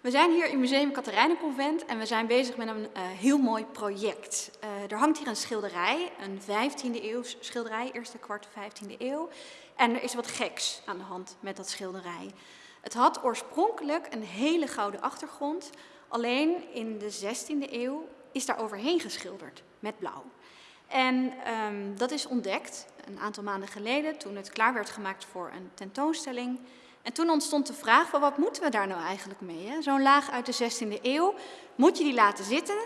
We zijn hier in Museum Katerijnenconvent en we zijn bezig met een uh, heel mooi project. Uh, er hangt hier een schilderij, een 15e eeuws schilderij, eerste kwart 15e eeuw. En er is wat geks aan de hand met dat schilderij. Het had oorspronkelijk een hele gouden achtergrond, alleen in de 16e eeuw is daar overheen geschilderd met blauw. En um, dat is ontdekt een aantal maanden geleden toen het klaar werd gemaakt voor een tentoonstelling. En toen ontstond de vraag van wat moeten we daar nou eigenlijk mee? Zo'n laag uit de 16e eeuw, moet je die laten zitten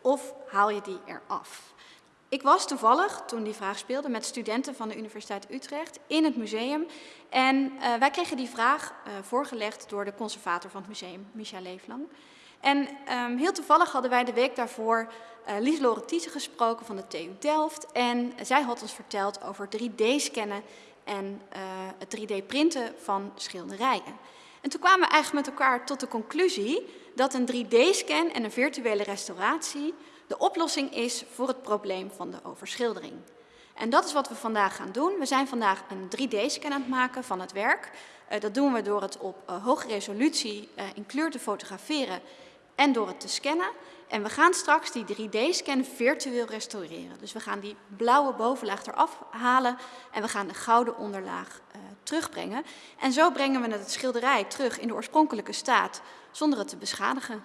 of haal je die eraf? Ik was toevallig, toen die vraag speelde, met studenten van de Universiteit Utrecht in het museum. En uh, wij kregen die vraag uh, voorgelegd door de conservator van het museum, Micha Leeflang. En um, heel toevallig hadden wij de week daarvoor uh, Lies Loretice gesproken van de TU Delft. En zij had ons verteld over 3D-scannen en uh, het 3D-printen van schilderijen. En toen kwamen we eigenlijk met elkaar tot de conclusie dat een 3D-scan en een virtuele restauratie de oplossing is voor het probleem van de overschildering. En dat is wat we vandaag gaan doen. We zijn vandaag een 3D-scan aan het maken van het werk. Uh, dat doen we door het op uh, hoge resolutie in kleur te fotograferen en door het te scannen. En we gaan straks die 3D-scan virtueel restaureren. Dus we gaan die blauwe bovenlaag eraf halen en we gaan de gouden onderlaag uh, terugbrengen. En zo brengen we het schilderij terug in de oorspronkelijke staat zonder het te beschadigen.